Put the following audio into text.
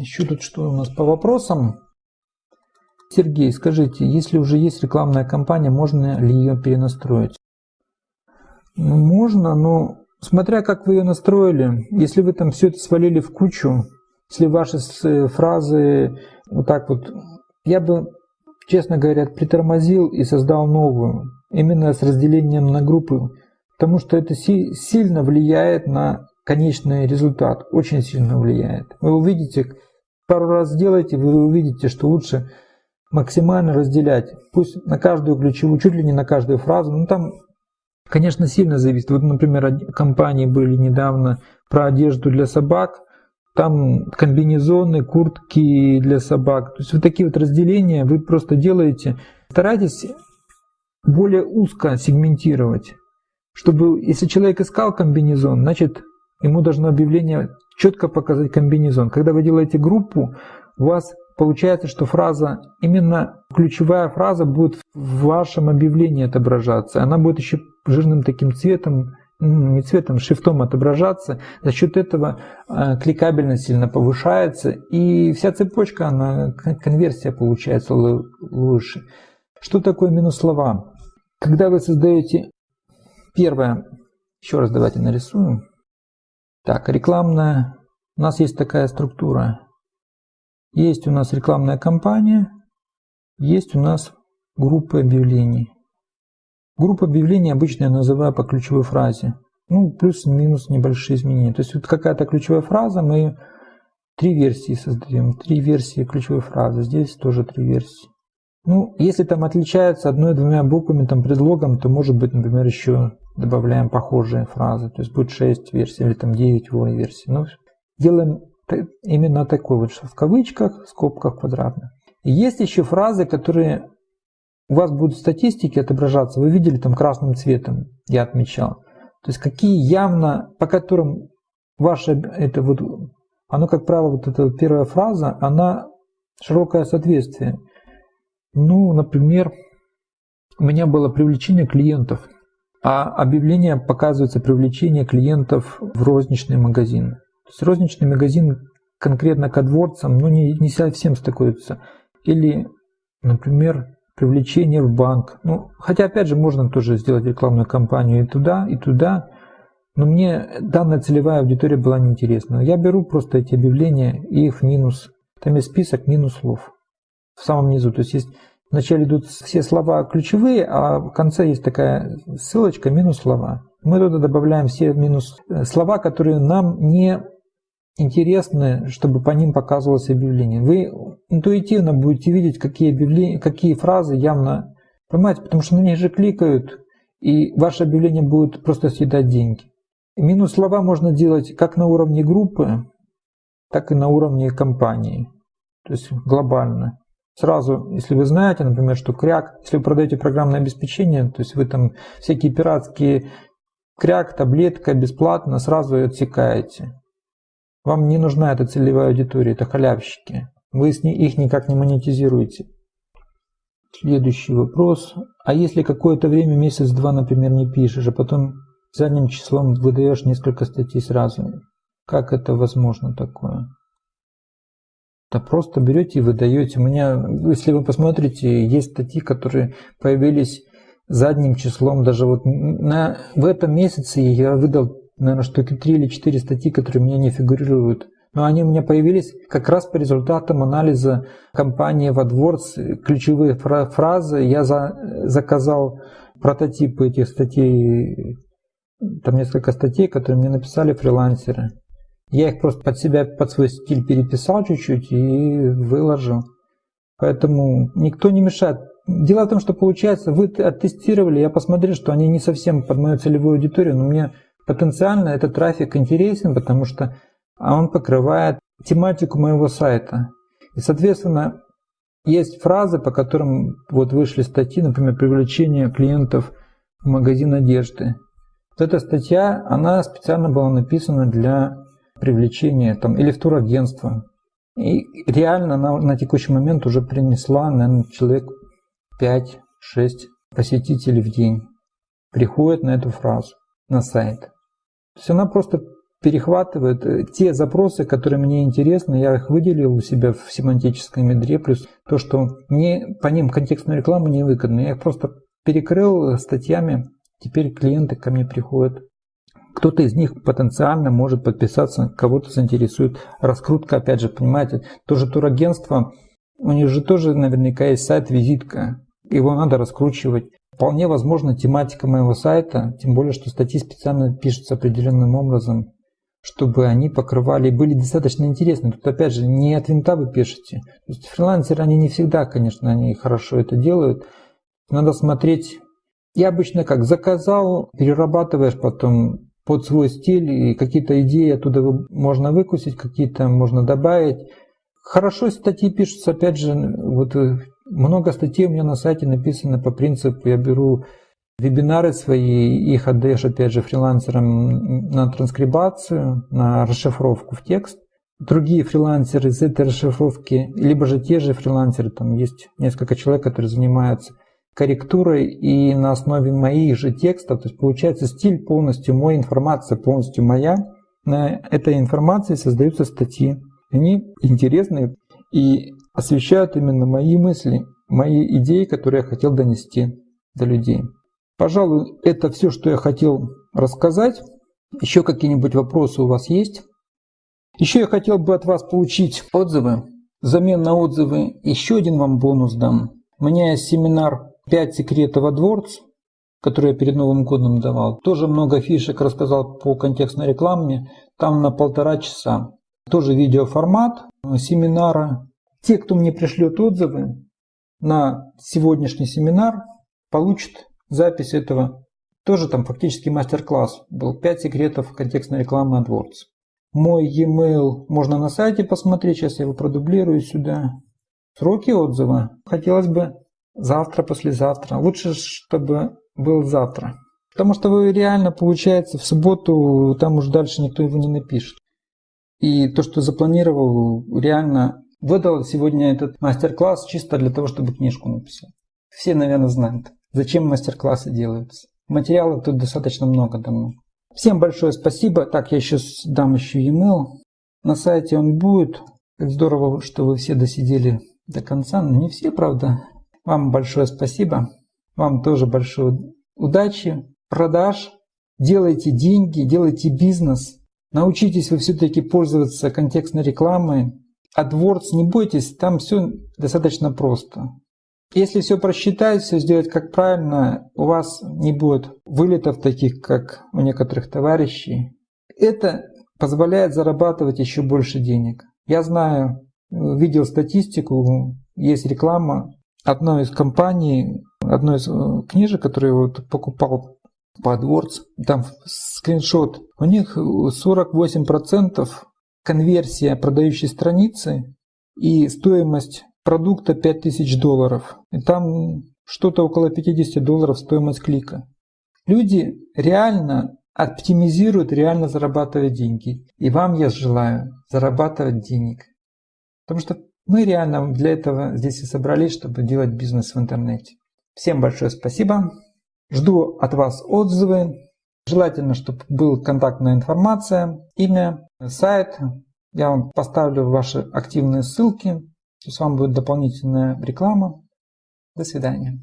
Еще тут что у нас по вопросам? Сергей, скажите, если уже есть рекламная кампания, можно ли ее перенастроить? Ну, можно, но смотря как вы ее настроили, если вы там все это свалили в кучу, если ваши фразы вот так вот, я бы, честно говоря, притормозил и создал новую, именно с разделением на группы, потому что это сильно влияет на конечный результат, очень сильно влияет. Вы увидите, пару раз сделайте, вы увидите, что лучше максимально разделять. Пусть на каждую ключевую, чуть ли не на каждую фразу. Ну там, конечно, сильно зависит. Вот, например, компании были недавно про одежду для собак. Там комбинезоны, куртки для собак. То есть вот такие вот разделения вы просто делаете. Старайтесь более узко сегментировать. Чтобы, если человек искал комбинезон, значит, ему должно объявление четко показать комбинезон. Когда вы делаете группу, у вас получается, что фраза, именно ключевая фраза будет в вашем объявлении отображаться. Она будет еще жирным таким цветом, не цветом, шрифтом отображаться. За счет этого э, кликабельность сильно повышается, и вся цепочка, она, конверсия получается лучше. Что такое минус слова? Когда вы создаете первое, еще раз давайте нарисуем. Так, рекламная, у нас есть такая структура. Есть у нас рекламная кампания, есть у нас группа объявлений. Группа объявлений обычно я называю по ключевой фразе. Ну, плюс-минус небольшие изменения. То есть вот какая-то ключевая фраза, мы три версии создаем. Три версии ключевой фразы. Здесь тоже три версии. Ну, если там отличается одной-двумя буквами, там предлогом, то может быть, например, еще добавляем похожие фразы. То есть будет 6 версий или там 9 версий. Ну, делаем именно такой вот в кавычках, в скобках квадратных. И есть еще фразы, которые у вас будут в статистике отображаться. Вы видели там красным цветом, я отмечал. То есть какие явно, по которым ваше это вот, оно как правило вот эта первая фраза, она широкое соответствие. Ну, например, у меня было привлечение клиентов, а объявление показывается привлечение клиентов в розничный магазин. То есть розничный магазин конкретно к дворцам ну, не, не совсем стыкуется. Или, например, привлечение в банк. Ну, хотя, опять же, можно тоже сделать рекламную кампанию и туда, и туда. Но мне данная целевая аудитория была неинтересна. Я беру просто эти объявления и их минус. Там есть список минус слов в самом низу. То есть есть вначале идут все слова ключевые, а в конце есть такая ссылочка минус слова. Мы туда добавляем все минус э, слова, которые нам не интересны, чтобы по ним показывалось объявление. Вы интуитивно будете видеть, какие, объявления, какие фразы явно понимаете, потому что на них же кликают, и ваше объявление будет просто съедать деньги. Минус слова можно делать как на уровне группы, так и на уровне компании, то есть глобально. Сразу, если вы знаете, например, что кряк, если вы продаете программное обеспечение, то есть вы там всякие пиратские кряк, таблетка бесплатно, сразу отсекаете. Вам не нужна эта целевая аудитория, это халявщики. Вы их никак не монетизируете. Следующий вопрос. А если какое-то время, месяц-два, например, не пишешь, а потом задним числом выдаешь несколько статей сразу, как это возможно такое? Да просто берете и выдаете. У меня, если вы посмотрите, есть статьи, которые появились задним числом. Даже вот на, в этом месяце я выдал наверное, штуки 3 или 4 статьи, которые у меня не фигурируют. Но они у меня появились как раз по результатам анализа компании AdWords, ключевые фразы. Я за, заказал прототипы этих статей, там несколько статей, которые мне написали фрилансеры. Я их просто под себя, под свой стиль переписал чуть-чуть и выложил. Поэтому никто не мешает. Дело в том, что получается, вы оттестировали, я посмотрел, что они не совсем под мою целевую аудиторию, но мне Потенциально этот трафик интересен, потому что он покрывает тематику моего сайта. И, соответственно, есть фразы, по которым вот вышли статьи, например, привлечение клиентов в магазин одежды. Вот эта статья, она специально была написана для привлечения там, или в турагентство. И реально она на текущий момент уже принесла, наверное, человек 5-6 посетителей в день приходят на эту фразу, на сайт. То есть она просто перехватывает э, те запросы, которые мне интересны, я их выделил у себя в семантическом ядре, плюс то, что мне по ним контекстную рекламу не выгодно. Я их просто перекрыл статьями, теперь клиенты ко мне приходят. Кто-то из них потенциально может подписаться, кого-то заинтересует раскрутка, опять же, понимаете, тоже турагентство, у них же тоже наверняка есть сайт-визитка, его надо раскручивать. Вполне возможно тематика моего сайта, тем более, что статьи специально пишутся определенным образом, чтобы они покрывали и были достаточно интересны. Тут опять же не от винта вы пишете. То есть фрилансеры, они не всегда, конечно, они хорошо это делают. Надо смотреть. Я обычно как заказал, перерабатываешь потом под свой стиль, и какие-то идеи оттуда можно выкусить, какие-то можно добавить. Хорошо статьи пишутся, опять же, вот э, много статей у меня на сайте написано по принципу, я беру вебинары свои, их отдаешь, опять же, фрилансерам на транскрибацию, на расшифровку в текст. Другие фрилансеры из этой расшифровки, либо же те же фрилансеры, там есть несколько человек, которые занимаются корректурой и на основе моих же текстов, то есть получается стиль полностью мой, информация полностью моя, на этой информации создаются статьи. Они интересные и освещают именно мои мысли, мои идеи, которые я хотел донести до людей. Пожалуй, это все, что я хотел рассказать. Еще какие-нибудь вопросы у вас есть? Еще я хотел бы от вас получить отзывы. Взамен на отзывы еще один вам бонус дам. У меня есть семинар «5 секретов AdWords», который я перед Новым годом давал. Тоже много фишек рассказал по контекстной рекламе. Там на полтора часа. Тоже видеоформат семинара. Те, кто мне пришлет отзывы на сегодняшний семинар, получат запись этого. Тоже там фактически мастер-класс был. 5 секретов контекстной рекламы AdWords. Мой e-mail можно на сайте посмотреть. Сейчас я его продублирую сюда. Сроки отзыва. Хотелось бы завтра, послезавтра. Лучше, чтобы был завтра. Потому что вы реально, получается, в субботу там уже дальше никто его не напишет. И то, что запланировал, реально выдал сегодня этот мастер-класс чисто для того, чтобы книжку написать. Все, наверное, знают, зачем мастер-классы делаются. Материалов тут достаточно много давно. Всем большое спасибо. Так, я сейчас дам еще e-mail. На сайте он будет. Здорово, что вы все досидели до конца. Но не все, правда. Вам большое спасибо. Вам тоже большой удачи, продаж. Делайте деньги, делайте бизнес. Научитесь вы все-таки пользоваться контекстной рекламой. AdWords не бойтесь, там все достаточно просто. Если все просчитать, все сделать как правильно, у вас не будет вылетов таких, как у некоторых товарищей. Это позволяет зарабатывать еще больше денег. Я знаю, видел статистику, есть реклама одной из компаний, одной из э, книжек, которую я вот покупал по AdWords, там скриншот, у них 48% конверсия продающей страницы и стоимость продукта 5000 долларов. И там что-то около 50 долларов стоимость клика. Люди реально оптимизируют, реально зарабатывают деньги. И вам я желаю зарабатывать денег. Потому что мы реально для этого здесь и собрались, чтобы делать бизнес в интернете. Всем большое спасибо. Жду от вас отзывы. Желательно, чтобы был контактная информация, имя, сайт. Я вам поставлю ваши активные ссылки. С вами будет дополнительная реклама. До свидания.